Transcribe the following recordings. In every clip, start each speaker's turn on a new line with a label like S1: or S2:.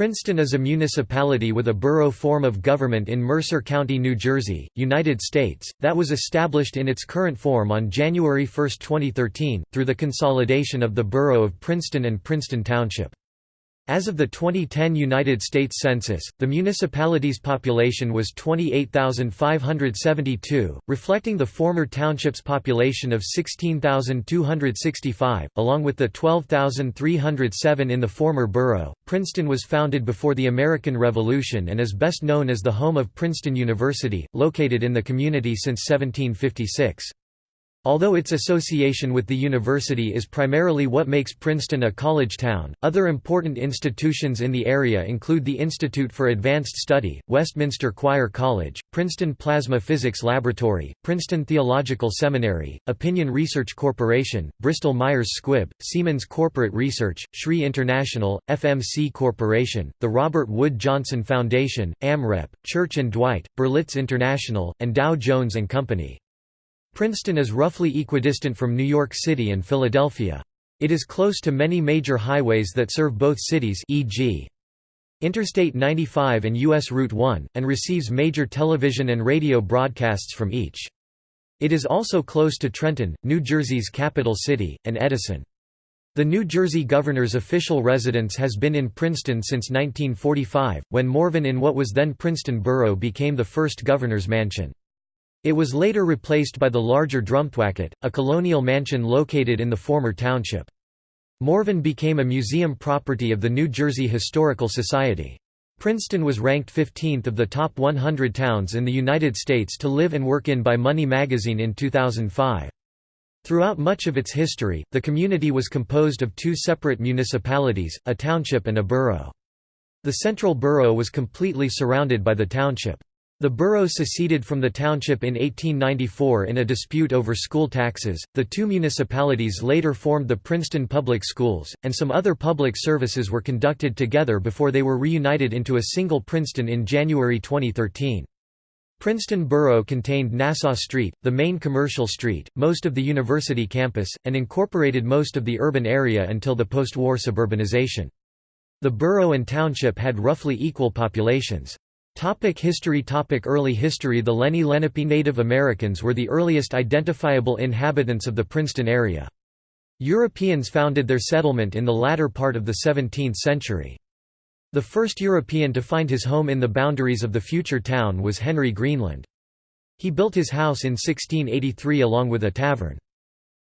S1: Princeton is a municipality with a borough form of government in Mercer County, New Jersey, United States, that was established in its current form on January 1, 2013, through the consolidation of the borough of Princeton and Princeton Township. As of the 2010 United States Census, the municipality's population was 28,572, reflecting the former township's population of 16,265, along with the 12,307 in the former borough. Princeton was founded before the American Revolution and is best known as the home of Princeton University, located in the community since 1756. Although its association with the university is primarily what makes Princeton a college town, other important institutions in the area include the Institute for Advanced Study, Westminster Choir College, Princeton Plasma Physics Laboratory, Princeton Theological Seminary, Opinion Research Corporation, Bristol Myers Squibb, Siemens Corporate Research, SRI International, FMC Corporation, the Robert Wood Johnson Foundation, AMREP, Church and Dwight, Berlitz International, and Dow Jones and Company. Princeton is roughly equidistant from New York City and Philadelphia. It is close to many major highways that serve both cities e.g. Interstate 95 and U.S. Route 1, and receives major television and radio broadcasts from each. It is also close to Trenton, New Jersey's capital city, and Edison. The New Jersey governor's official residence has been in Princeton since 1945, when Morven in what was then Princeton Borough became the first governor's mansion. It was later replaced by the larger Drumthwacket, a colonial mansion located in the former township. Morven became a museum property of the New Jersey Historical Society. Princeton was ranked 15th of the top 100 towns in the United States to live and work in by Money magazine in 2005. Throughout much of its history, the community was composed of two separate municipalities, a township and a borough. The central borough was completely surrounded by the township. The borough seceded from the township in 1894 in a dispute over school taxes. The two municipalities later formed the Princeton Public Schools, and some other public services were conducted together before they were reunited into a single Princeton in January 2013. Princeton Borough contained Nassau Street, the main commercial street, most of the university campus, and incorporated most of the urban area until the post-war suburbanization. The borough and township had roughly equal populations. Topic history Topic Early history The Lenni Lenape Native Americans were the earliest identifiable inhabitants of the Princeton area. Europeans founded their settlement in the latter part of the 17th century. The first European to find his home in the boundaries of the future town was Henry Greenland. He built his house in 1683 along with a tavern.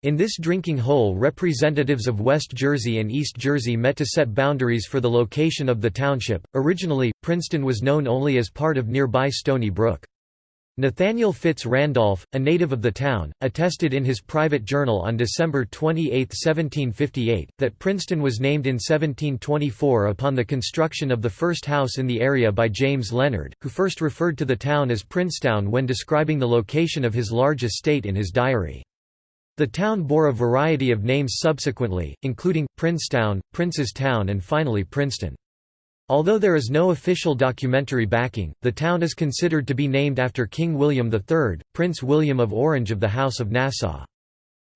S1: In this drinking hole representatives of West Jersey and East Jersey met to set boundaries for the location of the township. Originally, Princeton was known only as part of nearby Stony Brook. Nathaniel Fitz Randolph, a native of the town, attested in his private journal on December 28, 1758, that Princeton was named in 1724 upon the construction of the first house in the area by James Leonard, who first referred to the town as Princetown when describing the location of his large estate in his diary. The town bore a variety of names subsequently, including, Princetown, Prince's Town and finally Princeton. Although there is no official documentary backing, the town is considered to be named after King William III, Prince William of Orange of the House of Nassau.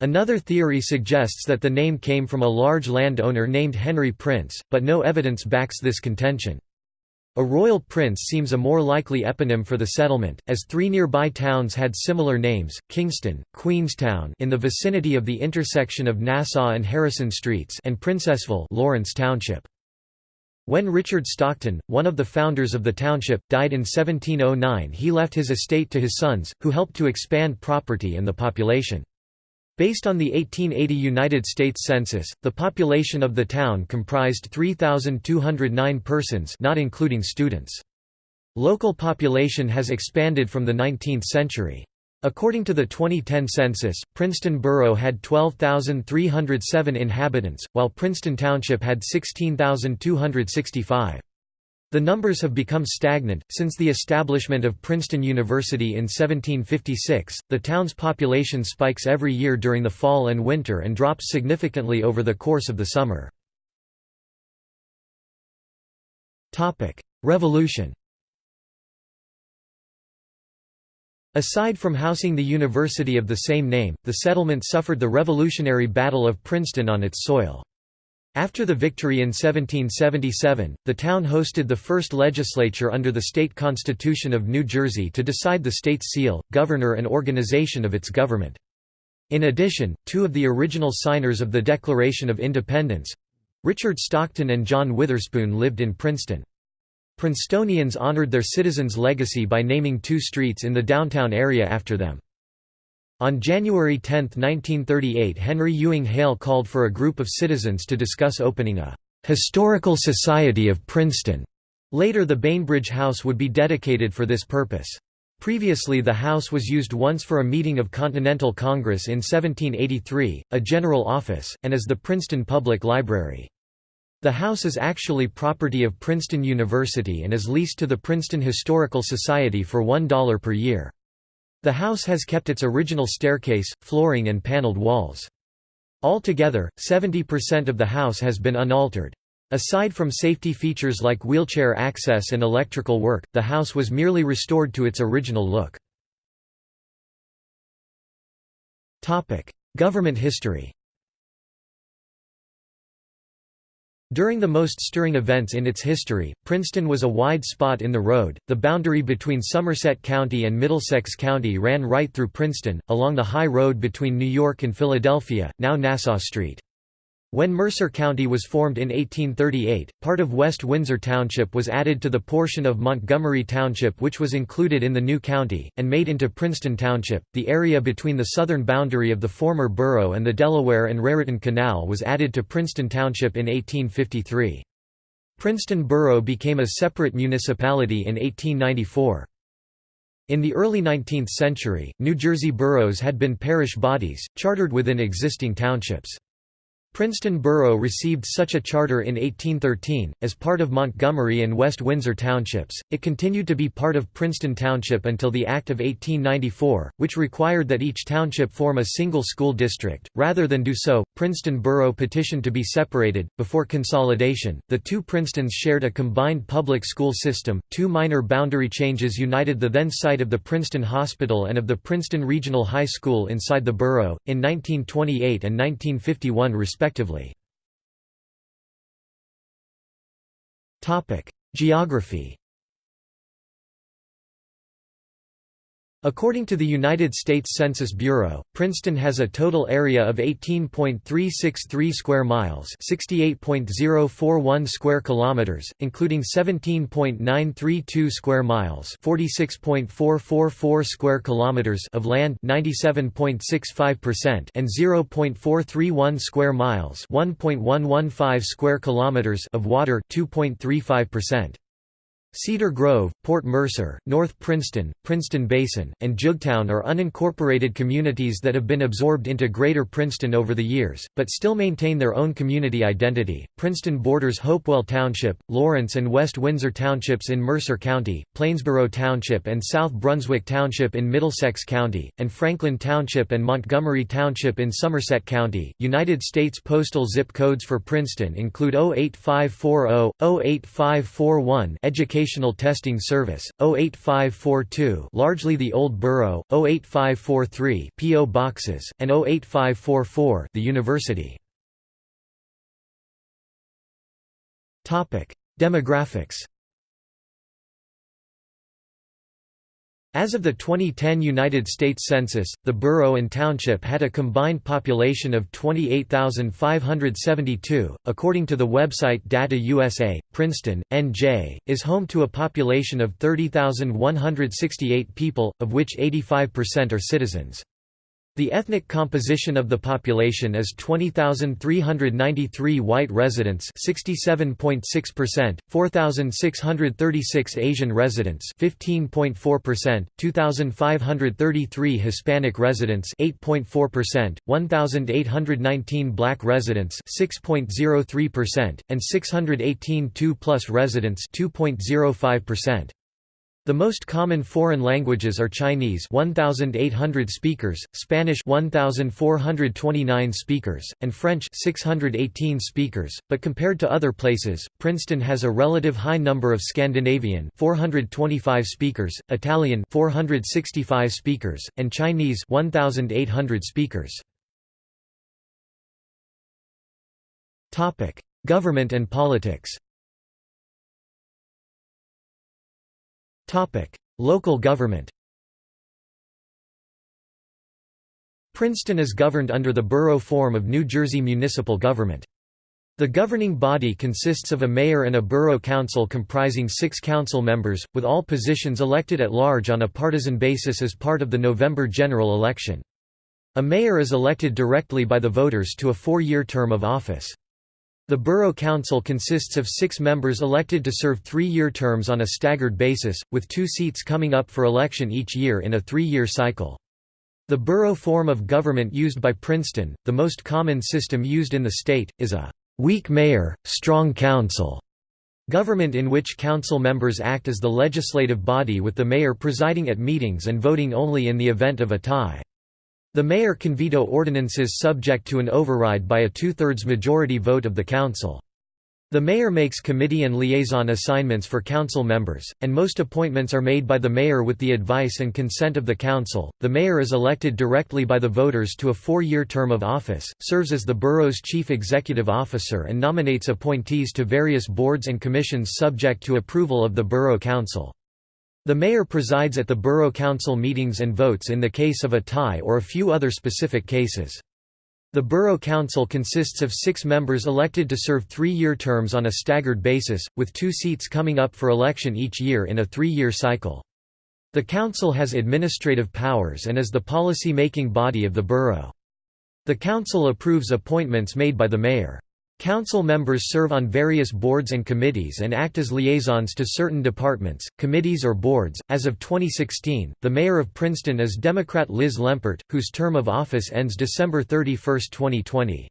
S1: Another theory suggests that the name came from a large landowner named Henry Prince, but no evidence backs this contention. A royal prince seems a more likely eponym for the settlement, as three nearby towns had similar names, Kingston, Queenstown in the vicinity of the intersection of Nassau and Harrison Streets and Princessville Lawrence Township. When Richard Stockton, one of the founders of the township, died in 1709 he left his estate to his sons, who helped to expand property and the population. Based on the 1880 United States Census, the population of the town comprised 3,209 persons not including students. Local population has expanded from the 19th century. According to the 2010 census, Princeton Borough had 12,307 inhabitants, while Princeton Township had 16,265. The numbers have become stagnant. Since the establishment of Princeton University in 1756, the town's population spikes every year during the fall and winter and drops significantly over the course of the summer. Revolution Aside from housing the university of the same name, the settlement suffered the Revolutionary Battle of Princeton on its soil. After the victory in 1777, the town hosted the first legislature under the state constitution of New Jersey to decide the state's seal, governor and organization of its government. In addition, two of the original signers of the Declaration of Independence—Richard Stockton and John Witherspoon lived in Princeton. Princetonians honored their citizens' legacy by naming two streets in the downtown area after them. On January 10, 1938 Henry Ewing Hale called for a group of citizens to discuss opening a «Historical Society of Princeton». Later the Bainbridge House would be dedicated for this purpose. Previously the house was used once for a meeting of Continental Congress in 1783, a general office, and as the Princeton Public Library. The house is actually property of Princeton University and is leased to the Princeton Historical Society for $1 per year. The house has kept its original staircase, flooring and paneled walls. Altogether, 70% of the house has been unaltered. Aside from safety features like wheelchair access and electrical work, the house was merely restored to its original look. Government history During the most stirring events in its history, Princeton was a wide spot in the road. The boundary between Somerset County and Middlesex County ran right through Princeton, along the high road between New York and Philadelphia, now Nassau Street. When Mercer County was formed in 1838, part of West Windsor Township was added to the portion of Montgomery Township which was included in the new county, and made into Princeton Township. The area between the southern boundary of the former borough and the Delaware and Raritan Canal was added to Princeton Township in 1853. Princeton Borough became a separate municipality in 1894. In the early 19th century, New Jersey boroughs had been parish bodies, chartered within existing townships. Princeton Borough received such a charter in 1813, as part of Montgomery and West Windsor townships. It continued to be part of Princeton Township until the Act of 1894, which required that each township form a single school district. Rather than do so, Princeton Borough petitioned to be separated. Before consolidation, the two Princetons shared a combined public school system. Two minor boundary changes united the then site of the Princeton Hospital and of the Princeton Regional High School inside the borough, in 1928 and 1951 respectively respectively. Geography According to the United States Census Bureau, Princeton has a total area of 18.363 square miles, 68.041 square kilometers, including 17.932 square miles, 46.444 square kilometers of land, 97.65%, and 0.431 square miles, 1.115 square kilometers of water, 2.35%. Cedar Grove, Port Mercer, North Princeton, Princeton Basin, and Jugtown are unincorporated communities that have been absorbed into Greater Princeton over the years, but still maintain their own community identity. Princeton borders Hopewell Township, Lawrence and West Windsor Townships in Mercer County, Plainsboro Township and South Brunswick Township in Middlesex County, and Franklin Township and Montgomery Township in Somerset County. United States postal zip codes for Princeton include 08540, 08541 Education Educational Testing Service, 08542 largely the Old Borough, 08543 PO Boxes, and 08544 the University. Demographics As of the 2010 United States Census, the borough and township had a combined population of 28,572. According to the website Data USA, Princeton, NJ, is home to a population of 30,168 people, of which 85% are citizens. The ethnic composition of the population is 20,393 white residents 67.6%, 4,636 Asian residents 15.4%, 2,533 Hispanic residents 8.4%, 1,819 black residents 6.03%, and 618 2-plus residents 2.05%. The most common foreign languages are Chinese 1800 speakers, Spanish 1429 speakers, and French 618 speakers, but compared to other places, Princeton has a relative high number of Scandinavian 425 speakers, Italian 465 speakers, and Chinese 1800 speakers. Topic: Government and politics Local government Princeton is governed under the borough form of New Jersey municipal government. The governing body consists of a mayor and a borough council comprising six council members, with all positions elected at large on a partisan basis as part of the November general election. A mayor is elected directly by the voters to a four-year term of office. The borough council consists of six members elected to serve three-year terms on a staggered basis, with two seats coming up for election each year in a three-year cycle. The borough form of government used by Princeton, the most common system used in the state, is a weak mayor, strong council government in which council members act as the legislative body with the mayor presiding at meetings and voting only in the event of a tie. The mayor can veto ordinances subject to an override by a two-thirds majority vote of the council. The mayor makes committee and liaison assignments for council members, and most appointments are made by the mayor with the advice and consent of the council. The mayor is elected directly by the voters to a four year term of office, serves as the borough's chief executive officer, and nominates appointees to various boards and commissions subject to approval of the borough council. The mayor presides at the borough council meetings and votes in the case of a tie or a few other specific cases. The Borough Council consists of six members elected to serve three-year terms on a staggered basis, with two seats coming up for election each year in a three-year cycle. The council has administrative powers and is the policy-making body of the borough. The council approves appointments made by the mayor. Council members serve on various boards and committees and act as liaisons to certain departments, committees or boards. As of 2016, the mayor of Princeton is Democrat Liz Lempert, whose term of office ends December 31, 2020.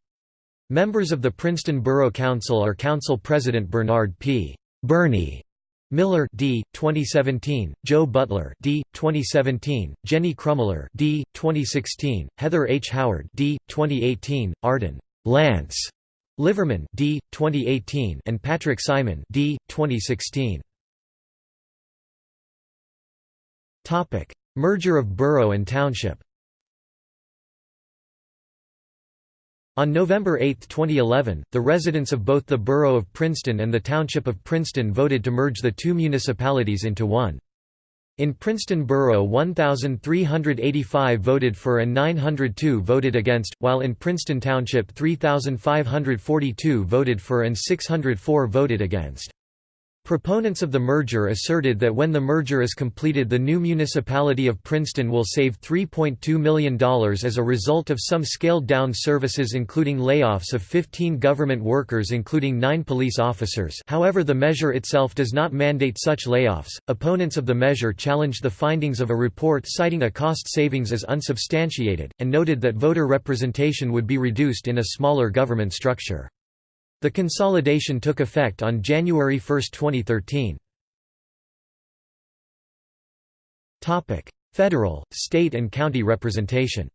S1: Members of the Princeton Borough Council are Council President Bernard P. Bernie Miller D. 2017, Joe Butler D. 2017, Jenny Crumiller D. 2016, Heather H. Howard D. 2018, Arden Lance Liverman D. 2018 and Patrick Simon D. 2016. Topic: Merger of borough and township. On November 8, 2011, the residents of both the borough of Princeton and the township of Princeton voted to merge the two municipalities into one. In Princeton Borough 1,385 voted for and 902 voted against, while in Princeton Township 3,542 voted for and 604 voted against. Proponents of the merger asserted that when the merger is completed the new municipality of Princeton will save $3.2 million as a result of some scaled-down services including layoffs of 15 government workers including 9 police officers however the measure itself does not mandate such layoffs. Opponents of the measure challenged the findings of a report citing a cost savings as unsubstantiated, and noted that voter representation would be reduced in a smaller government structure. The consolidation took effect on January 1, 2013. Federal, state and county representation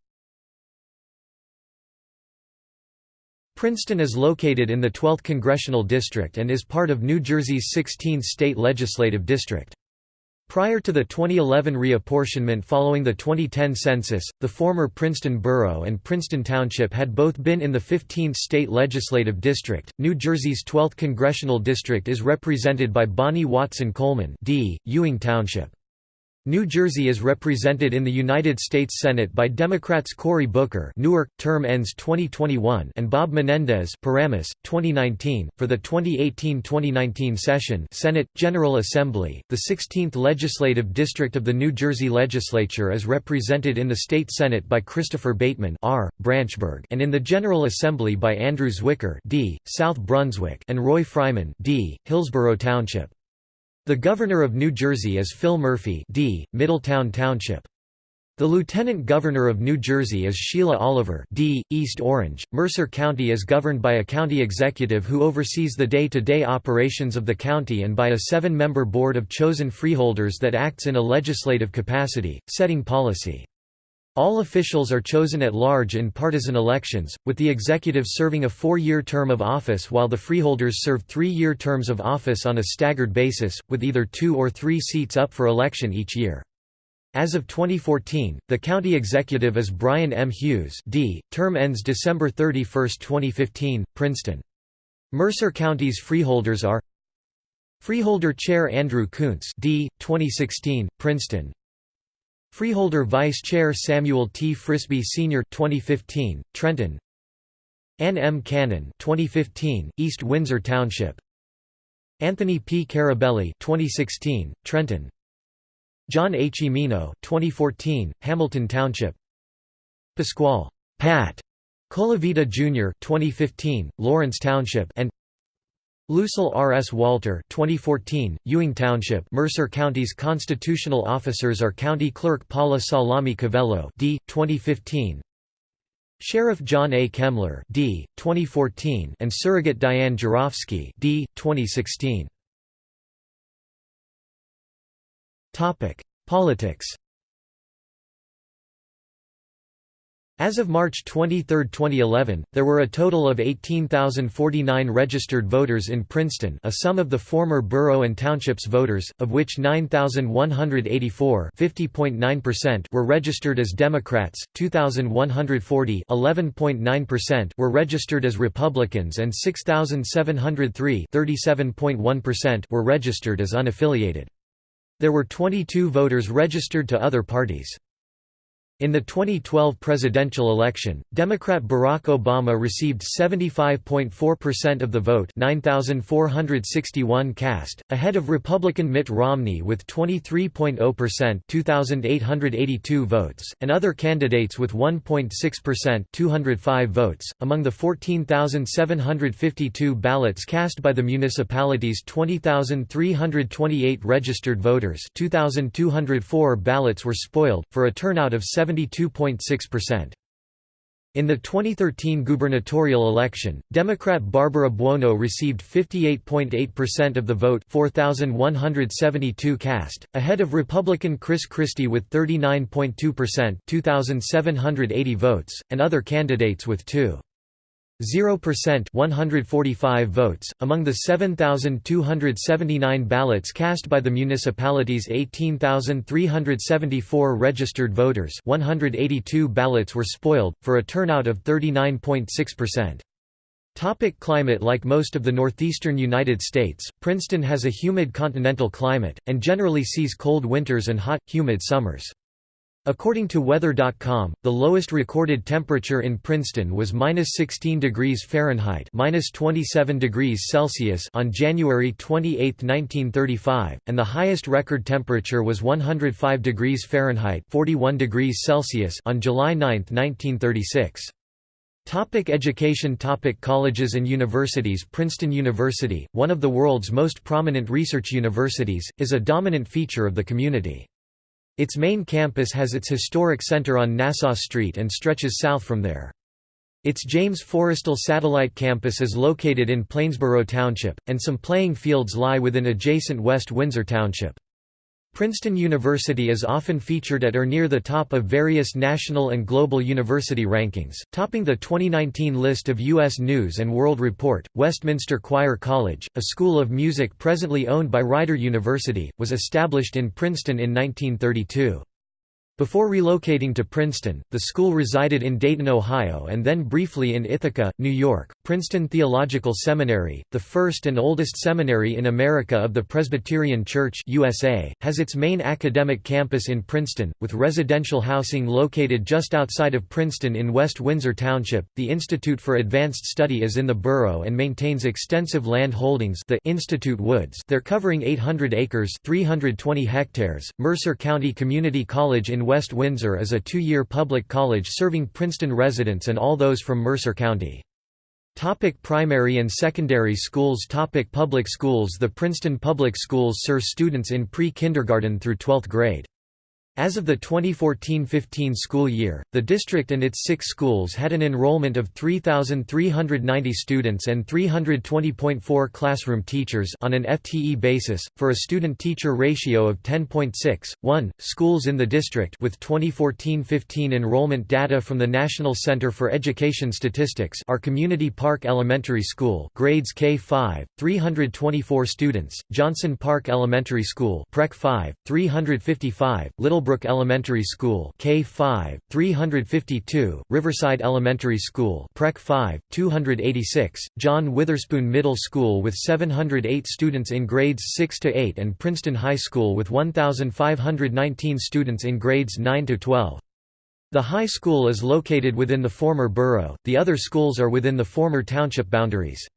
S1: Princeton is located in the 12th Congressional District and is part of New Jersey's 16th state legislative district. Prior to the 2011 reapportionment following the 2010 census, the former Princeton Borough and Princeton Township had both been in the 15th state legislative district. New Jersey's 12th congressional district is represented by Bonnie Watson Coleman, D. Ewing Township. New Jersey is represented in the United States Senate by Democrats Cory Booker Newark, term ends 2021 and Bob Menendez Paramus, 2019. For the 2018-2019 session Senate, General Assembly, the 16th Legislative District of the New Jersey Legislature is represented in the State Senate by Christopher Bateman R. Branchburg and in the General Assembly by Andrew Zwicker D. South Brunswick and Roy Freiman D. Hillsborough Township. The Governor of New Jersey is Phil Murphy D., Middletown Township. The Lieutenant Governor of New Jersey is Sheila Oliver D., East Orange. Mercer County is governed by a county executive who oversees the day-to-day -day operations of the county and by a seven-member board of chosen freeholders that acts in a legislative capacity, setting policy. All officials are chosen at large in partisan elections, with the executive serving a four-year term of office while the freeholders serve three-year terms of office on a staggered basis, with either two or three seats up for election each year. As of 2014, the county executive is Brian M. Hughes D., term ends December 31, 2015, Princeton. Mercer County's freeholders are Freeholder Chair Andrew Koontz D. 2016, Princeton Freeholder Vice Chair Samuel T. Frisby Sr. 2015, Trenton Ann M. Cannon 2015, East Windsor Township Anthony P. Carabelli 2016, Trenton John H. Emino 2014, Hamilton Township Pasquale Pat Colavita Jr. 2015, Lawrence Township and Lucille R. S. Walter 2014, Ewing Township Mercer County's constitutional officers are County Clerk Paula Sollami Covello D. 2015, Sheriff John A. Kemmler D. 2014, and Surrogate Diane Gerofsky D. 2016. Politics As of March 23, 2011, there were a total of 18,049 registered voters in Princeton a sum of the former borough and townships voters, of which 9,184 were registered as Democrats, 2,140 were registered as Republicans and 6,703 were registered as unaffiliated. There were 22 voters registered to other parties. In the 2012 presidential election, Democrat Barack Obama received 75.4% of the vote 9,461 cast, ahead of Republican Mitt Romney with 23.0% 2,882 votes, and other candidates with 1.6% 205 votes. Among the 14,752 ballots cast by the municipality's 20,328 registered voters 2,204 ballots were spoiled, for a turnout of 7 72.6%. In the 2013 gubernatorial election, Democrat Barbara Buono received 58.8% of the vote 4,172 cast, ahead of Republican Chris Christie with 39.2% 2,780 votes, and other candidates with 2. 0% 145 votes, among the 7,279 ballots cast by the municipality's 18,374 registered voters 182 ballots were spoiled, for a turnout of 39.6%. Topic climate Like most of the northeastern United States, Princeton has a humid continental climate, and generally sees cold winters and hot, humid summers. According to Weather.com, the lowest recorded temperature in Princeton was -16 degrees Fahrenheit (-27 degrees Celsius) on January 28, 1935, and the highest record temperature was 105 degrees Fahrenheit (41 degrees Celsius) on July 9, 1936. Topic education Topic Colleges and universities Princeton University, one of the world's most prominent research universities, is a dominant feature of the community. Its main campus has its historic center on Nassau Street and stretches south from there. Its James Forrestal Satellite Campus is located in Plainsboro Township, and some playing fields lie within adjacent West Windsor Township. Princeton University is often featured at or near the top of various national and global university rankings, topping the 2019 list of U.S. News & World Report. Westminster Choir College, a school of music presently owned by Rider University, was established in Princeton in 1932. Before relocating to Princeton, the school resided in Dayton, Ohio and then briefly in Ithaca, New York. Princeton Theological Seminary, the first and oldest seminary in America of the Presbyterian Church USA, has its main academic campus in Princeton, with residential housing located just outside of Princeton in West Windsor Township. The Institute for Advanced Study is in the borough and maintains extensive land holdings the Institute Woods they're covering 800 acres 320 hectares. Mercer County Community College in West Windsor is a two-year public college serving Princeton residents and all those from Mercer County. Topic primary and secondary schools Topic Public schools The Princeton Public Schools serve students in pre-kindergarten through 12th grade. As of the 2014–15 school year, the district and its six schools had an enrollment of 3,390 students and 320.4 classroom teachers on an FTE basis, for a student-teacher ratio of 10.6. 1. Schools in the district with 2014–15 enrollment data from the National Center for Education Statistics are Community Park Elementary School grades K-5, 324 students, Johnson Park Elementary School PreK 5, 355, Little Meadowbrook Elementary School K5, 352, Riverside Elementary School PreK 5, 286, John Witherspoon Middle School with 708 students in grades 6 to 8 and Princeton High School with 1,519 students in grades 9 to 12. The high school is located within the former borough, the other schools are within the former township boundaries.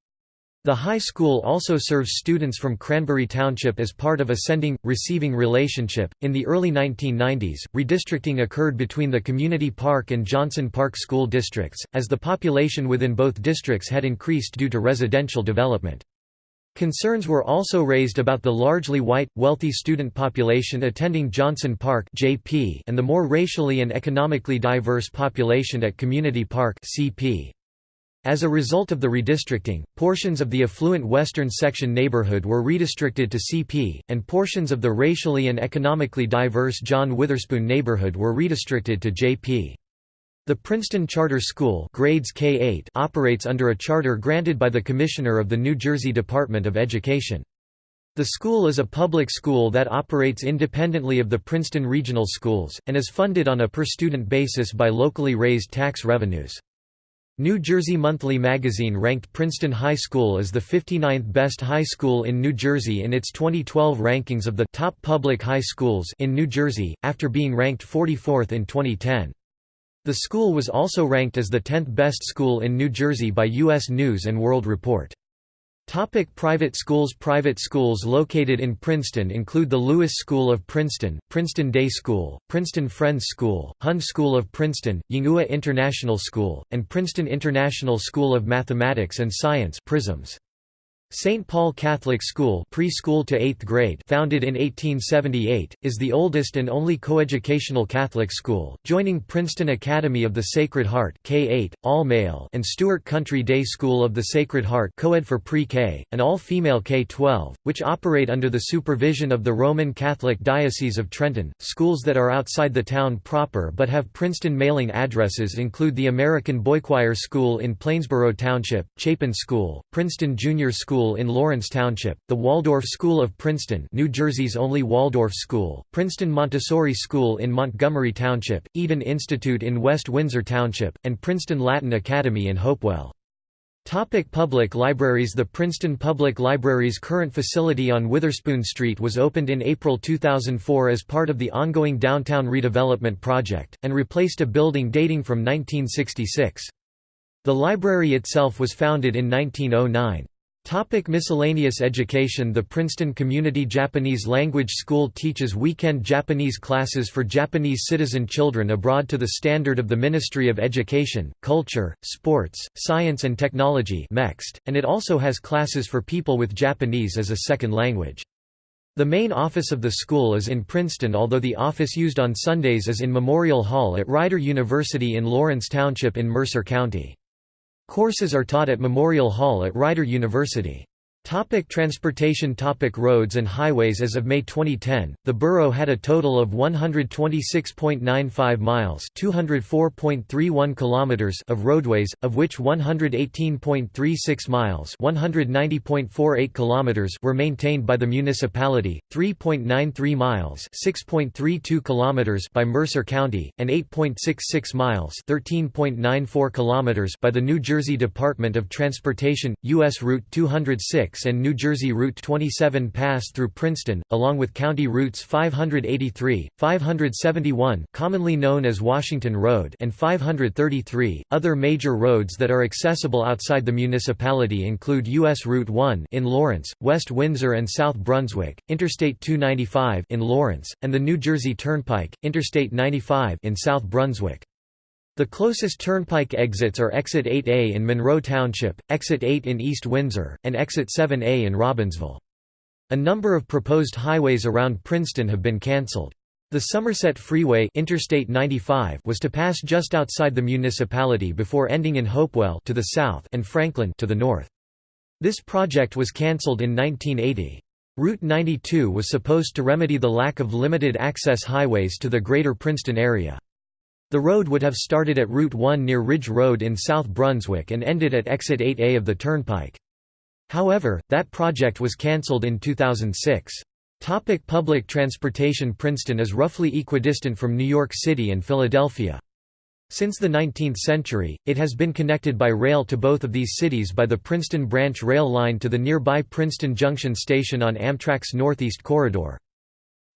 S1: The high school also serves students from Cranbury Township as part of a sending receiving relationship. In the early 1990s, redistricting occurred between the Community Park and Johnson Park school districts, as the population within both districts had increased due to residential development. Concerns were also raised about the largely white, wealthy student population attending Johnson Park and the more racially and economically diverse population at Community Park (CP). As a result of the redistricting, portions of the affluent western section neighborhood were redistricted to CP, and portions of the racially and economically diverse John Witherspoon neighborhood were redistricted to JP. The Princeton Charter School grades K-8 operates under a charter granted by the Commissioner of the New Jersey Department of Education. The school is a public school that operates independently of the Princeton Regional Schools, and is funded on a per-student basis by locally raised tax revenues. New Jersey Monthly magazine ranked Princeton High School as the 59th best high school in New Jersey in its 2012 rankings of the top public high schools in New Jersey, after being ranked 44th in 2010. The school was also ranked as the 10th best school in New Jersey by U.S. News & World Report. Topic private schools Private schools located in Princeton include the Lewis School of Princeton, Princeton Day School, Princeton Friends School, Hun School of Princeton, Yinghua International School, and Princeton International School of Mathematics and Science PRISMS. St. Paul Catholic School preschool to 8th grade founded in 1878, is the oldest and only coeducational Catholic school, joining Princeton Academy of the Sacred Heart K-8, all-male and Stuart Country Day School of the Sacred Heart co-ed for pre-K, and all-female K-12, which operate under the supervision of the Roman Catholic Diocese of Trenton. Schools that are outside the town proper but have Princeton mailing addresses include the American Boychoir School in Plainsboro Township, Chapin School, Princeton Junior School School in Lawrence Township, the Waldorf School of Princeton New Jersey's only Waldorf school, Princeton Montessori School in Montgomery Township, Eden Institute in West Windsor Township, and Princeton Latin Academy in Hopewell. Topic public libraries The Princeton Public Library's current facility on Witherspoon Street was opened in April 2004 as part of the ongoing downtown redevelopment project, and replaced a building dating from 1966. The library itself was founded in 1909. Topic miscellaneous education The Princeton Community Japanese Language School teaches weekend Japanese classes for Japanese citizen children abroad to the standard of the Ministry of Education, Culture, Sports, Science and Technology and it also has classes for people with Japanese as a second language. The main office of the school is in Princeton although the office used on Sundays is in Memorial Hall at Rider University in Lawrence Township in Mercer County. Courses are taught at Memorial Hall at Rider University. Topic transportation Topic Roads and highways As of May 2010, the borough had a total of 126.95 miles (204.31 kilometers) of roadways, of which 118.36 miles (190.48 kilometers) were maintained by the municipality, 3.93 miles (6.32 kilometers) by Mercer County, and 8.66 miles (13.94 kilometers) by the New Jersey Department of Transportation. U.S. Route 206 and New Jersey Route 27 pass through Princeton, along with county routes 583, 571 commonly known as Washington Road and 533. Other major roads that are accessible outside the municipality include U.S. Route 1 in Lawrence, West Windsor and South Brunswick, Interstate 295 in Lawrence, and the New Jersey Turnpike, Interstate 95 in South Brunswick. The closest turnpike exits are Exit 8A in Monroe Township, Exit 8 in East Windsor, and Exit 7A in Robbinsville. A number of proposed highways around Princeton have been cancelled. The Somerset Freeway Interstate 95 was to pass just outside the municipality before ending in Hopewell to the south and Franklin to the north. This project was cancelled in 1980. Route 92 was supposed to remedy the lack of limited access highways to the greater Princeton area. The road would have started at Route 1 near Ridge Road in South Brunswick and ended at Exit 8A of the Turnpike. However, that project was cancelled in 2006. Topic public transportation Princeton is roughly equidistant from New York City and Philadelphia. Since the 19th century, it has been connected by rail to both of these cities by the Princeton Branch Rail Line to the nearby Princeton Junction Station on Amtrak's Northeast Corridor.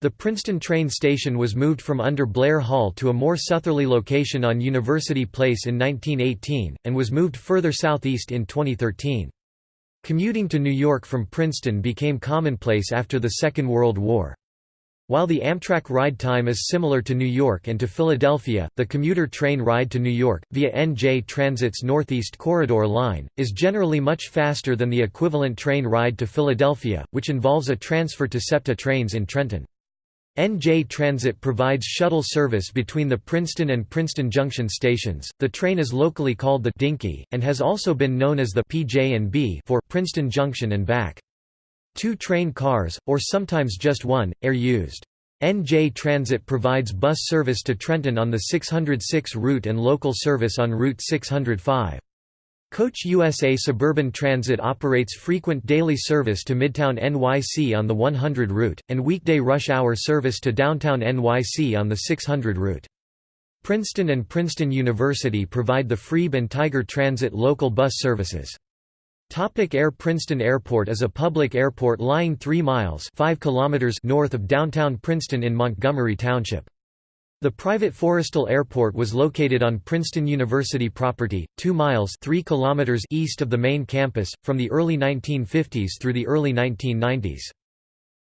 S1: The Princeton train station was moved from under Blair Hall to a more southerly location on University Place in 1918, and was moved further southeast in 2013. Commuting to New York from Princeton became commonplace after the Second World War. While the Amtrak ride time is similar to New York and to Philadelphia, the commuter train ride to New York, via NJ Transit's Northeast Corridor line, is generally much faster than the equivalent train ride to Philadelphia, which involves a transfer to SEPTA trains in Trenton. NJ Transit provides shuttle service between the Princeton and Princeton Junction stations. The train is locally called the Dinky and has also been known as the PJ&B for Princeton Junction and back. Two train cars, or sometimes just one, are used. NJ Transit provides bus service to Trenton on the 606 route and local service on Route 605. Coach USA Suburban Transit operates frequent daily service to Midtown NYC on the 100 route, and weekday rush hour service to downtown NYC on the 600 route. Princeton and Princeton University provide the Freeb and Tiger Transit local bus services. Topic Air Princeton Airport is a public airport lying 3 miles 5 kilometers north of downtown Princeton in Montgomery Township. The private Forrestal Airport was located on Princeton University property, 2 miles 3 kilometers east of the main campus, from the early 1950s through the early 1990s.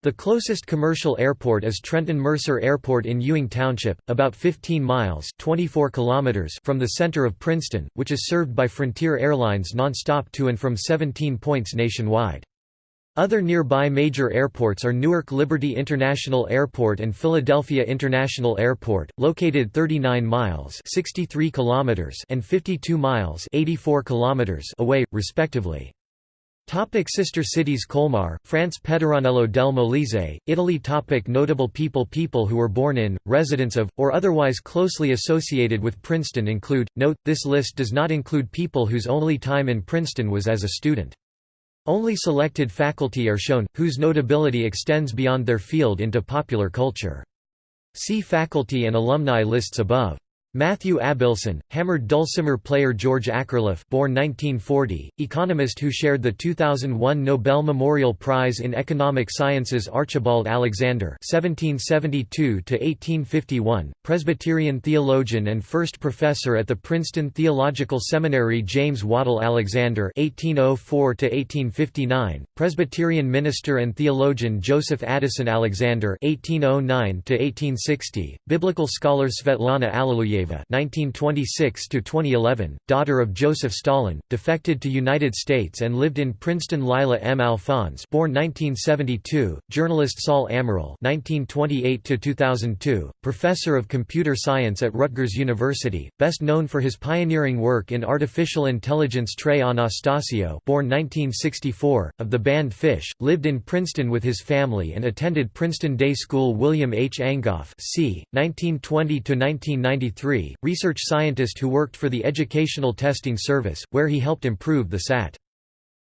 S1: The closest commercial airport is Trenton Mercer Airport in Ewing Township, about 15 miles 24 kilometers from the center of Princeton, which is served by Frontier Airlines nonstop to and from 17 points nationwide. Other nearby major airports are Newark Liberty International Airport and Philadelphia International Airport, located 39 miles 63 kilometers and 52 miles 84 kilometers away, respectively. Topic sister cities Colmar, France Pettoranello del Molise, Italy Topic Notable people People who were born in, residents of, or otherwise closely associated with Princeton include, note, this list does not include people whose only time in Princeton was as a student. Only selected faculty are shown, whose notability extends beyond their field into popular culture. See faculty and alumni lists above. Matthew Abilson, hammered dulcimer player George Akerlof born 1940, economist who shared the 2001 Nobel Memorial Prize in Economic Sciences Archibald Alexander (1772–1851), Presbyterian theologian and first professor at the Princeton Theological Seminary James Waddell Alexander (1804–1859), Presbyterian minister and theologian Joseph Addison Alexander (1809–1860), biblical scholar Svetlana Alliluyeva 1926–2011, daughter of Joseph Stalin, defected to United States and lived in Princeton Lila M. Alphonse born 1972, journalist Saul Amarel 1928–2002, professor of computer science at Rutgers University, best known for his pioneering work in artificial intelligence Trey Anastasio born 1964, of the band Phish, lived in Princeton with his family and attended Princeton Day School William H. Angoff c. 1920–1993 research scientist who worked for the Educational Testing Service, where he helped improve the SAT.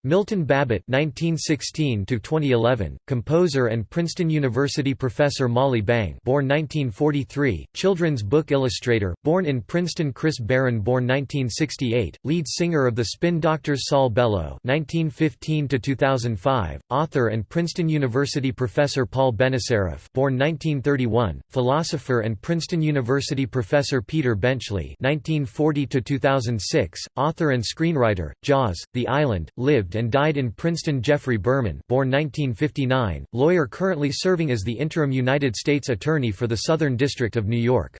S1: Milton Babbitt (1916–2011), composer and Princeton University professor Molly Bang, born 1943, children's book illustrator, born in Princeton. Chris Barron, born 1968, lead singer of the Spin Doctors. Saul Bellow (1915–2005), author and Princeton University professor Paul Benacerraf, born 1931, philosopher and Princeton University professor Peter Benchley (1940–2006), author and screenwriter. Jaws, The Island, lived lived and died in Princeton Geoffrey Berman born 1959, lawyer currently serving as the interim United States Attorney for the Southern District of New York.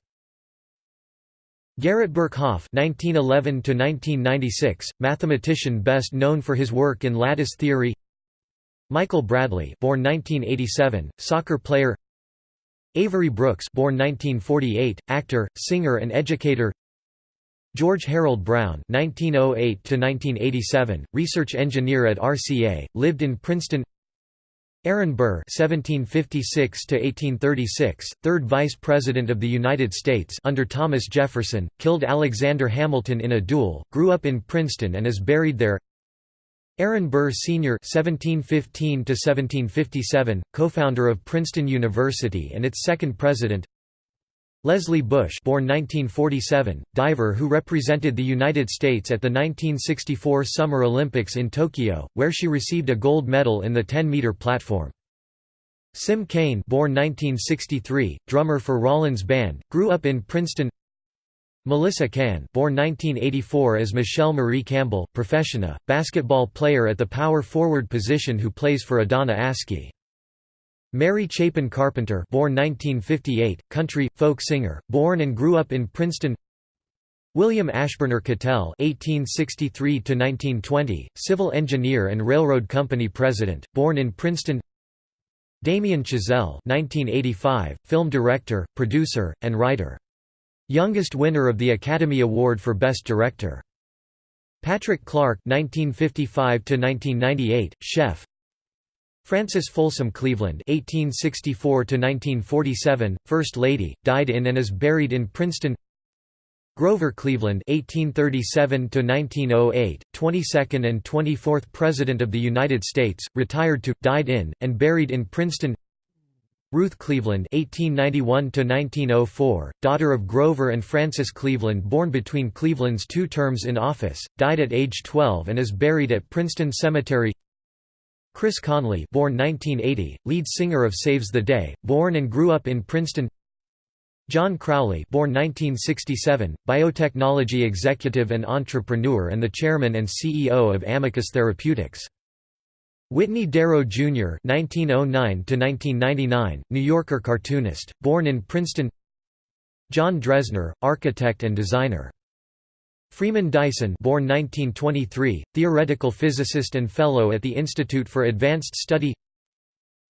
S1: Garrett Birkhoff (1911–1996), mathematician best known for his work in lattice theory. Michael Bradley, born 1987, soccer player. Avery Brooks, born 1948, actor, singer, and educator. George Harold Brown (1908–1987), research engineer at RCA, lived in Princeton. Aaron Burr (1756–1836), third Vice President of the United States under Thomas Jefferson, killed Alexander Hamilton in a duel, grew up in Princeton and is buried there. Aaron Burr Sr. (1715–1757), co-founder of Princeton University and its second president. Leslie Bush, born 1947, diver who represented the United States at the 1964 Summer Olympics in Tokyo, where she received a gold medal in the 10-meter platform. Sim Cain, born 1963, drummer for Rollins Band, grew up in Princeton. Melissa Can, born 1984 as Michelle Marie Campbell, professional basketball player at the power forward position who plays for Adana Askey. Mary Chapin Carpenter born 1958, country, folk singer, born and grew up in Princeton William Ashburner Cattell (1863–1920), civil engineer and railroad company president, born in Princeton. Damien Chazelle (1985), film director, producer, and writer. Youngest winner of the Academy Award for Best Director. Patrick Clark (1955–1998), chef, Frances Folsom Cleveland (1864–1947), First Lady, died in and is buried in Princeton. Grover Cleveland (1837–1908), 22nd and 24th President of the United States, retired to, died in, and buried in Princeton. Ruth Cleveland (1891–1904), daughter of Grover and Frances Cleveland, born between Cleveland's two terms in office, died at age 12 and is buried at Princeton Cemetery. Chris Conley born 1980, lead singer of Saves the Day, born and grew up in Princeton John Crowley born 1967, biotechnology executive and entrepreneur and the chairman and CEO of Amicus Therapeutics. Whitney Darrow, Jr. (1909–1999), New Yorker cartoonist, born in Princeton. John Dresner, architect and designer. Freeman Dyson born 1923, theoretical physicist and fellow at the Institute for Advanced Study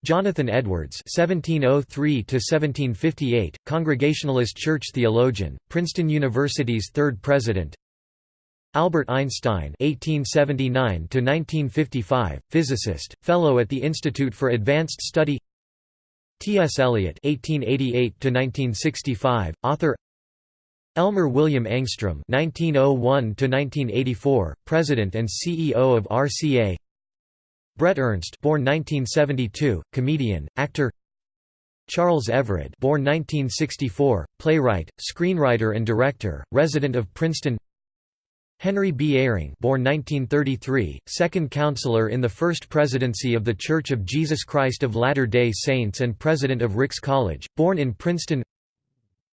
S1: Jonathan Edwards (1703–1758), Congregationalist church theologian, Princeton University's third president. Albert Einstein (1879–1955), physicist, fellow at the Institute for Advanced Study. T. S. Eliot (1888–1965), author. Elmer William Engstrom (1901–1984), President and CEO of RCA. Brett Ernst, born 1972, comedian, actor. Charles Evered, born 1964, playwright, screenwriter and director, resident of Princeton. Henry B. Eyring, born 1933, second counselor in the First Presidency of The Church of Jesus Christ of Latter-day Saints and president of Ricks College, born in Princeton.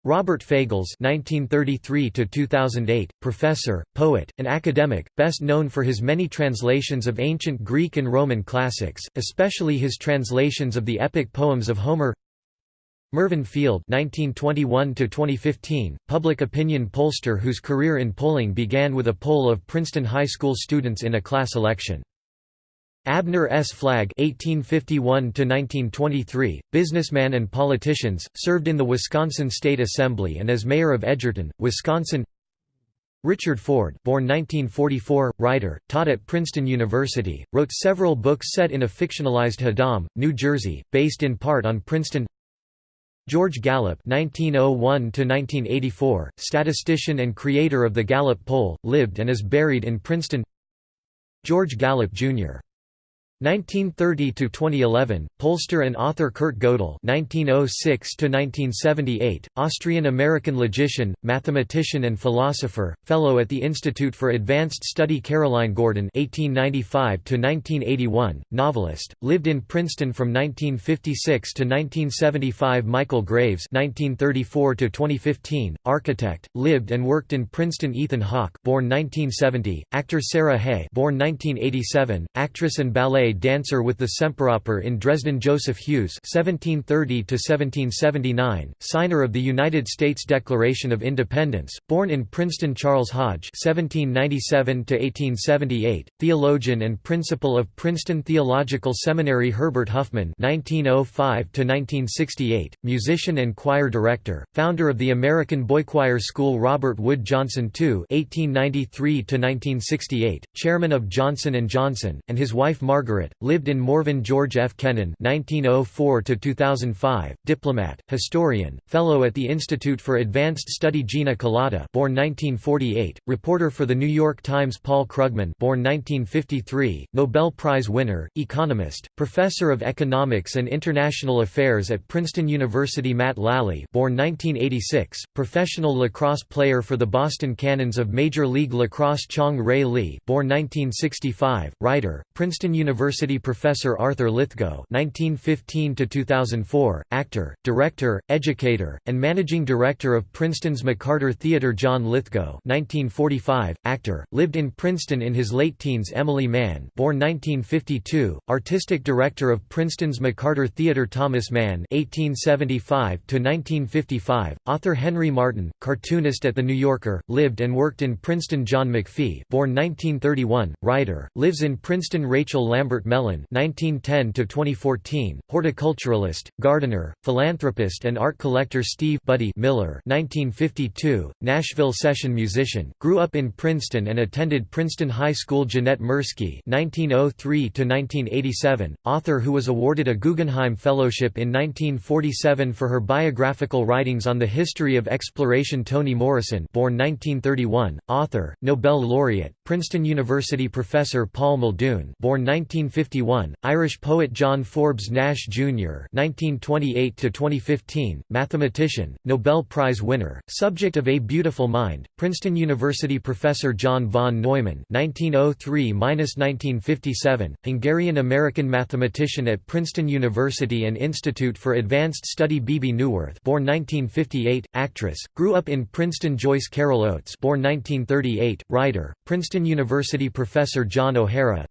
S1: Robert Fagles (1933–2008), professor, poet, and academic, best known for his many translations of ancient Greek and Roman classics, especially his translations of the epic poems of Homer. Mervyn Field (1921–2015), public opinion pollster whose career in polling began with a poll of Princeton High School students in a class election. Abner S. Flagg (1851–1923), businessman and politicians, served in the Wisconsin State Assembly and as mayor of Edgerton, Wisconsin. Richard Ford, born 1944, writer, taught at Princeton University, wrote several books set in a fictionalized Haddam, New Jersey, based in part on Princeton. George Gallup (1901–1984), statistician and creator of the Gallup poll, lived and is buried in Princeton. George Gallup Jr. 1930 to 2011 pollster and author Kurt Gödel 1906 to 1978 Austrian American logician mathematician and philosopher fellow at the Institute for Advanced Study Caroline Gordon 1895 to 1981 novelist lived in Princeton from 1956 to 1975 Michael Graves 1934 to 2015 architect lived and worked in Princeton Ethan Hawke born 1970 actor Sarah Hay born 1987 actress and ballet dancer with the Semperoper in Dresden Joseph Hewes (1730–1779), signer of the United States Declaration of Independence, born in Princeton Charles Hodge (1797–1878), theologian and principal of Princeton Theological Seminary Herbert Huffman (1905–1968), musician and choir director, founder of the American Boy Choir School Robert Wood Johnson II (1893–1968), chairman of Johnson Johnson, and his wife Margaret literate, lived in Morven George F. Kennan (1904–2005), diplomat, historian, fellow at the Institute for Advanced Study Gina Kolata, born 1948, reporter for the New York Times Paul Krugman, born 1953, Nobel Prize winner, economist, professor of economics and international affairs at Princeton University. Matt Lally, born 1986, professional lacrosse player for the Boston Cannons of Major League Lacrosse. Chang-rae Lee, born 1965, writer, Princeton University professor Arthur Lithgow (1915–2004), actor, director, educator, and managing director of Princeton's McCarter Theater. John Lithgow (1945), actor, lived in Princeton in his late teens. Emily Mann, born 1952, artistic director of Princeton's McCarter Theater. Thomas Mann (1875–1955), author Henry Martin, cartoonist at the New Yorker, lived and worked in Princeton. John McPhee, born 1931, writer, lives in Princeton. Rachel Lambert Mellon (1910–2014), horticulturalist, gardener, philanthropist, and art collector. Steve Buddy Miller (1952), Nashville session musician, grew up in Princeton and attended Princeton High School. Jeanette Mirsky (1903–1987), author who was awarded a Guggenheim Fellowship in 1947 for her biographical writings on the history of exploration. Toni Morrison, born 1931, author, Nobel laureate, Princeton University professor Paul Muldoon, born 1951, Irish poet John Forbes Nash Jr. (1928–2015), mathematician, Nobel Prize winner, subject of A Beautiful Mind, Princeton University professor John von Neumann (1903–1957), Hungarian-American mathematician at Princeton University and Institute for Advanced Study. Bebe Neuwirth, born 1958, actress, grew up in Princeton. Joyce Carol Oates, born 1938, writer, Princeton University professor John O'Hara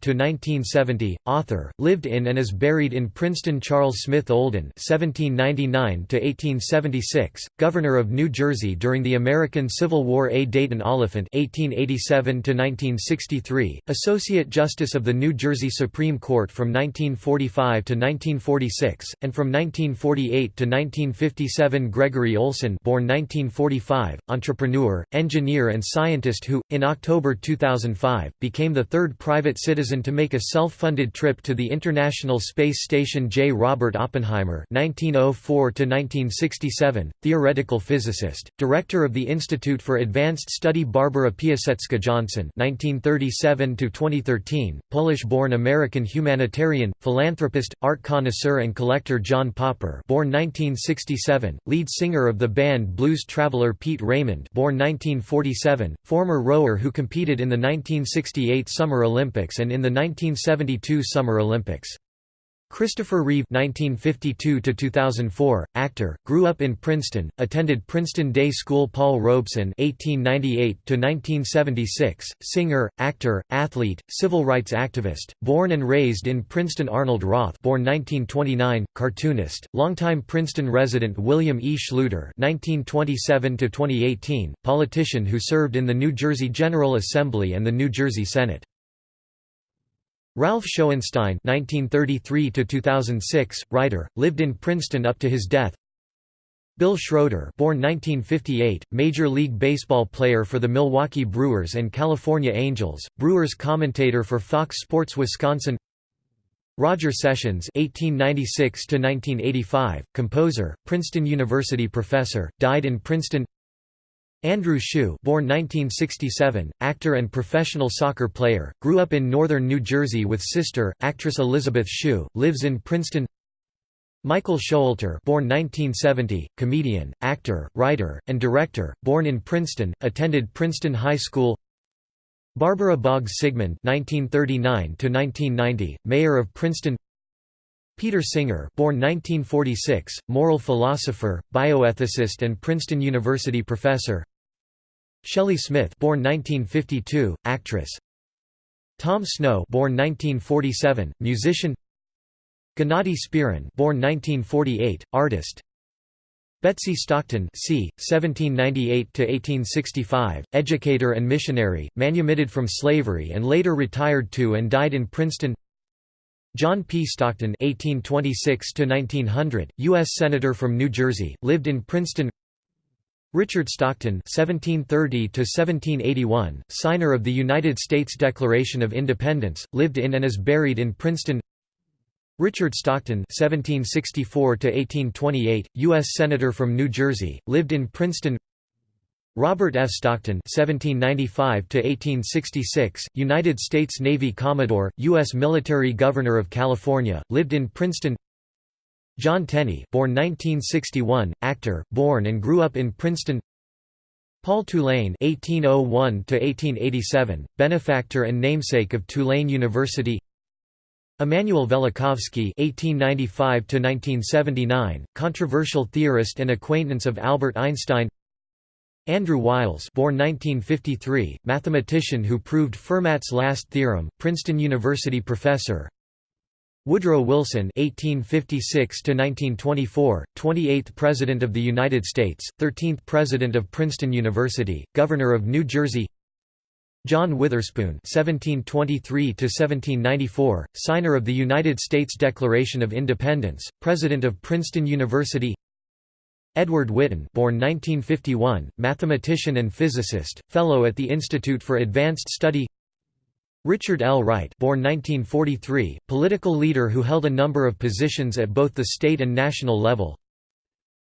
S1: (1905–1970), author, lived in and is buried in Princeton. Charles Smith Olden (1799–1876), governor of New Jersey during the American Civil War. A. Dayton Oliphant (1887–1963), associate justice of the New Jersey Supreme Court from 1945 to 1946, and from 1948 to 1957. Gregory Olsen, born 1945, entrepreneur, engineer, and scientist who, in October 2005, became the third private citizen to make a self-funded trip to the International Space Station J. Robert Oppenheimer (1904–1967), theoretical physicist, director of the Institute for Advanced Study Barbara Piasecka Johnson (1937–2013), Polish-born American humanitarian, philanthropist, art connoisseur, and collector John Popper, born 1967, lead singer of the band Blues Traveler Pete Raymond, born 1947, former rower who competed in the 1968 Summer Olympics and in the 1972 Summer Olympics. Christopher Reeve (1952–2004), actor, grew up in Princeton, attended Princeton Day School. Paul Robeson (1898–1976), singer, actor, athlete, civil rights activist, born and raised in Princeton. Arnold Roth, born 1929, cartoonist, longtime Princeton resident William E. Schluter (1927–2018), politician who served in the New Jersey General Assembly and the New Jersey Senate. Ralph Schoenstein (1933–2006), writer, lived in Princeton up to his death. Bill Schroeder, born 1958, Major League Baseball player for the Milwaukee Brewers and California Angels, Brewers commentator for Fox Sports Wisconsin. Roger Sessions (1896–1985), composer, Princeton University professor, died in Princeton. Andrew Shue born 1967, actor and professional soccer player, grew up in northern New Jersey with sister, actress Elizabeth Shue, lives in Princeton. Michael Showalter born 1970, comedian, actor, writer, and director, born in Princeton, attended Princeton High School. Barbara Boggs Sigmund 1939 mayor of Princeton. Peter Singer born 1946, moral philosopher, bioethicist and Princeton University professor Shelley Smith born 1952, actress Tom Snow born 1947, musician Gennady Spirin born 1948, artist Betsy Stockton c. 1798 to 1865, educator and missionary, manumitted from slavery and later retired to and died in Princeton John P. Stockton 1826 to 1900, U.S. Senator from New Jersey, lived in Princeton. Richard Stockton (1730–1781), signer of the United States Declaration of Independence, lived in and is buried in Princeton. Richard Stockton (1764–1828), U.S. senator from New Jersey, lived in Princeton. Robert F. Stockton (1795–1866), United States Navy Commodore, U.S. military governor of California, lived in Princeton. Jon Tenney, born 1961, actor, born and grew up in Princeton. Paul Tulane (1801–1887), benefactor and namesake of Tulane University. Immanuel Velikovsky (1895–1979), controversial theorist and acquaintance of Albert Einstein. Andrew Wiles born 1953, mathematician who proved Fermat's last theorem, Princeton University professor Woodrow Wilson (1856–1924), 28th President of the United States, 13th President of Princeton University, Governor of New Jersey. John Witherspoon (1723–1794), signer of the United States Declaration of Independence, President of Princeton University. Edward Witten born 1951, mathematician and physicist, Fellow at the Institute for Advanced Study Richard L. Wright born 1943, political leader who held a number of positions at both the state and national level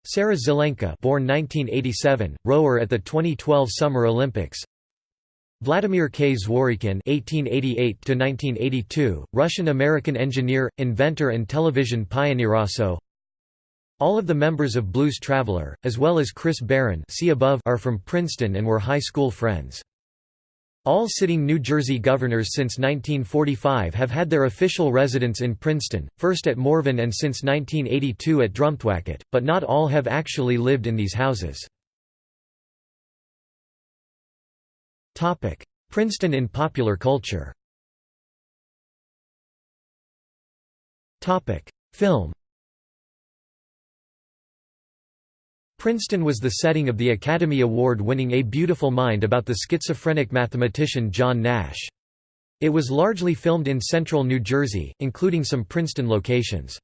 S1: Sarah Zelenka born 1987, rower at the 2012 Summer Olympics Vladimir K. Zworykin (1888–1982), Russian-American engineer, inventor, and television pioneer. Also, all of the members of Blues Traveler, as well as Chris Barron see above are from Princeton and were high school friends. All sitting New Jersey governors since 1945 have had their official residence in Princeton, first at Morven and since 1982 at Drumthwacket, but not all have actually lived in these houses. Princeton in popular culture. Film Princeton was the setting of the Academy Award-winning A Beautiful Mind about the schizophrenic mathematician John Nash. It was largely filmed in central New Jersey, including some Princeton locations.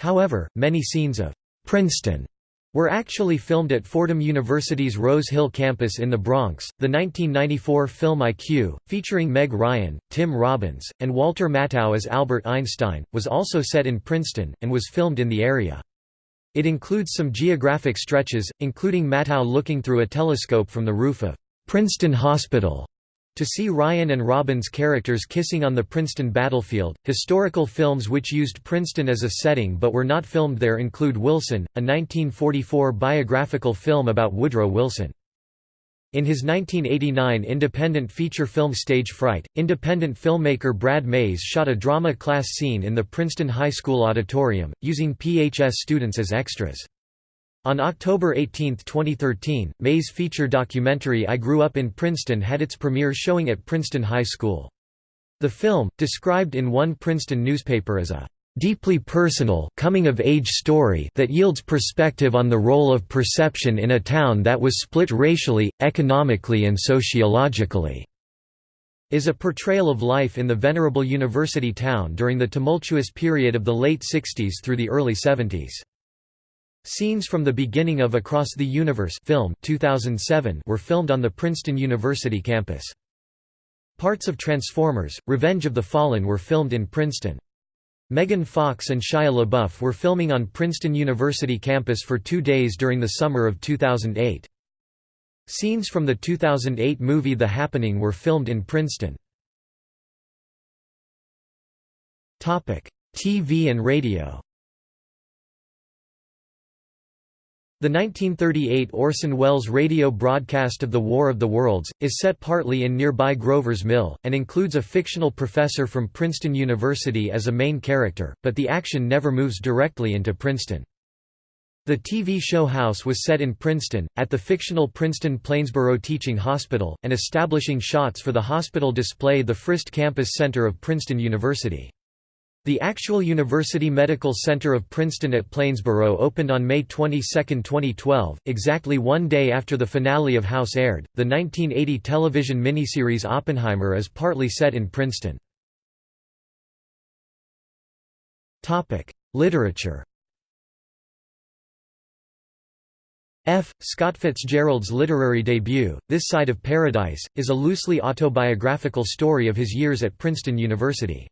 S1: However, many scenes of Princeton were actually filmed at Fordham University's Rose Hill campus in the Bronx. The 1994 film IQ, featuring Meg Ryan, Tim Robbins, and Walter Matthau as Albert Einstein, was also set in Princeton, and was filmed in the area. It includes some geographic stretches, including Matthau looking through a telescope from the roof of Princeton Hospital to see Ryan and Robbins' characters kissing on the Princeton battlefield. Historical films which used Princeton as a setting but were not filmed there include Wilson, a 1944 biographical film about Woodrow Wilson. In his 1989 independent feature film Stage Fright, independent filmmaker Brad Mays shot a drama class scene in the Princeton High School auditorium, using PHS students as extras. On October 18, 2013, Mays' feature documentary I Grew Up in Princeton had its premiere showing at Princeton High School. The film, described in one Princeton newspaper as a deeply personal coming-of-age story that yields perspective on the role of perception in a town that was split racially, economically and sociologically is a portrayal of life in the venerable university town during the tumultuous period of the late 60s through the early 70s. Scenes from the beginning of Across the Universe film 2007 were filmed on the Princeton University campus. Parts of Transformers, Revenge of the Fallen were filmed in Princeton. Megan Fox and Shia LaBeouf were filming on Princeton University campus for two days during the summer of 2008. Scenes from the 2008 movie The Happening were filmed in Princeton. TV and radio The 1938 Orson Welles radio broadcast of The War of the Worlds, is set partly in nearby Grover's Mill, and includes a fictional professor from Princeton University as a main character, but the action never moves directly into Princeton. The TV show House was set in Princeton, at the fictional Princeton Plainsboro Teaching Hospital, and establishing shots for the hospital display the Frist Campus Center of Princeton University. The actual University Medical Center of Princeton at Plainsboro opened on May 22, 2012, exactly one day after the finale of House aired. The 1980 television miniseries Oppenheimer is partly set in Princeton. Topic: Literature. F. Scott Fitzgerald's literary debut, This Side of Paradise, is a loosely autobiographical story of his years at Princeton University.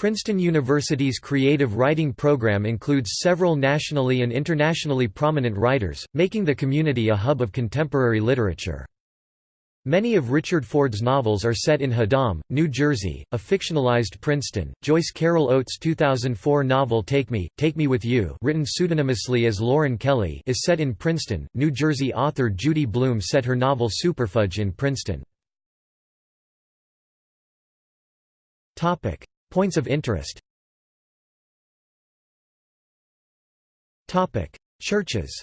S1: Princeton University's creative writing program includes several nationally and internationally prominent writers, making the community a hub of contemporary literature. Many of Richard Ford's novels are set in Haddam, New Jersey, a fictionalized Princeton. Joyce Carol Oates' 2004 novel Take Me, Take Me With You, written pseudonymously as Lauren Kelly, is set in Princeton. New Jersey author Judy Blume set her novel Superfudge in Princeton. Topic: Points of interest. Topic: Churches.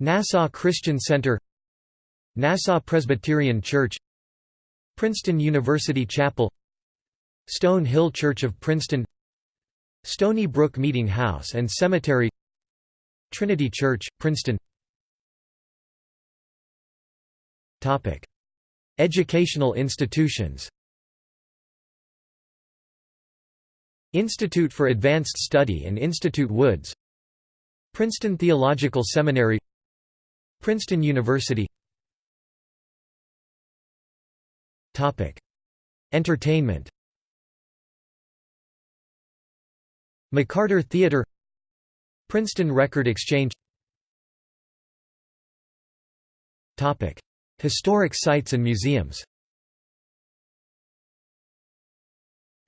S1: Nassau Christian Center. Nassau Presbyterian Church. Princeton University Chapel. Stone Hill Church of Princeton. Stony Brook Meeting House and Cemetery. Trinity Church, Princeton Educational institutions. Institute for Advanced Study and Institute Woods. Princeton Theological Seminary. Princeton University. Entertainment. McCarter Theater. Princeton Record Exchange Historic sites and museums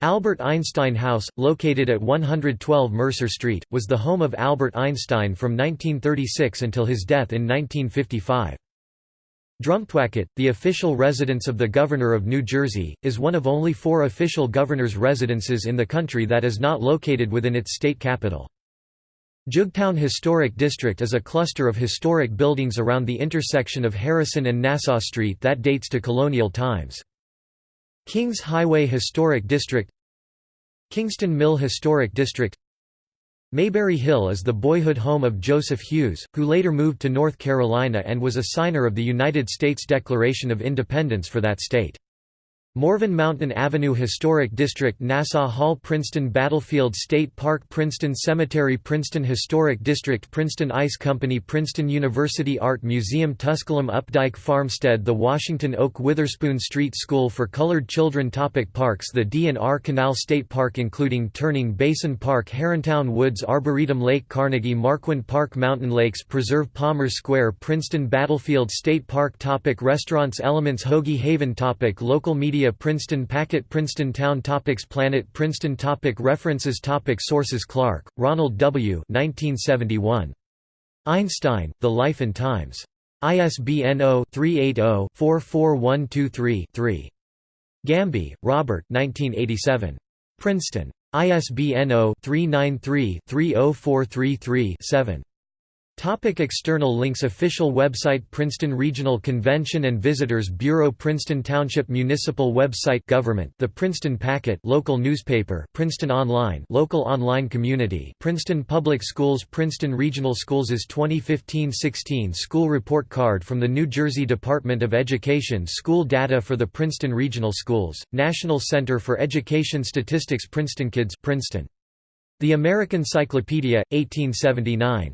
S1: Albert Einstein House, located at 112 Mercer Street, was the home of Albert Einstein from 1936 until his death in 1955. Drumthwacket, the official residence of the Governor of New Jersey, is one of only four official governor's residences in the country that is not located within its state capital. Jugtown Historic District is a cluster of historic buildings around the intersection of Harrison and Nassau Street that dates to colonial times. Kings Highway Historic District Kingston Mill Historic District Maybury Hill is the boyhood home of Joseph Hewes, who later moved to North Carolina and was a signer of the United States Declaration of Independence for that state. Morven Mountain Avenue Historic District Nassau Hall Princeton Battlefield State Park Princeton Cemetery Princeton Historic District Princeton Ice Company Princeton University Art Museum Tusculum Updike Farmstead The Washington Oak Witherspoon Street School for Colored Children Topic Parks The D&R Canal State Park including Turning Basin Park Herrontown Woods Arboretum Lake Carnegie Marquand Park Mountain Lakes Preserve Palmer Square Princeton Battlefield State Park Topic Restaurants Elements Hoagie Haven Topic Local media Princeton Packet Princeton Town Topics Planet Princeton Topic References Topic Sources Clark, Ronald W. 1971. Einstein, The Life and Times. ISBN 0-380-44123-3. Gambee, Robert 1987. Princeton. ISBN 0-393-30433-7. Topic external links Official website Princeton Regional Convention and Visitors Bureau Princeton Township Municipal website Government The Princeton Packet local newspaper Princeton Online local online community Princeton Public Schools Princeton Regional Schools' 2015-16 school report card from the New Jersey Department of Education School data for the Princeton Regional Schools National Center for Education Statistics Princeton Kids Princeton The American Cyclopedia 1879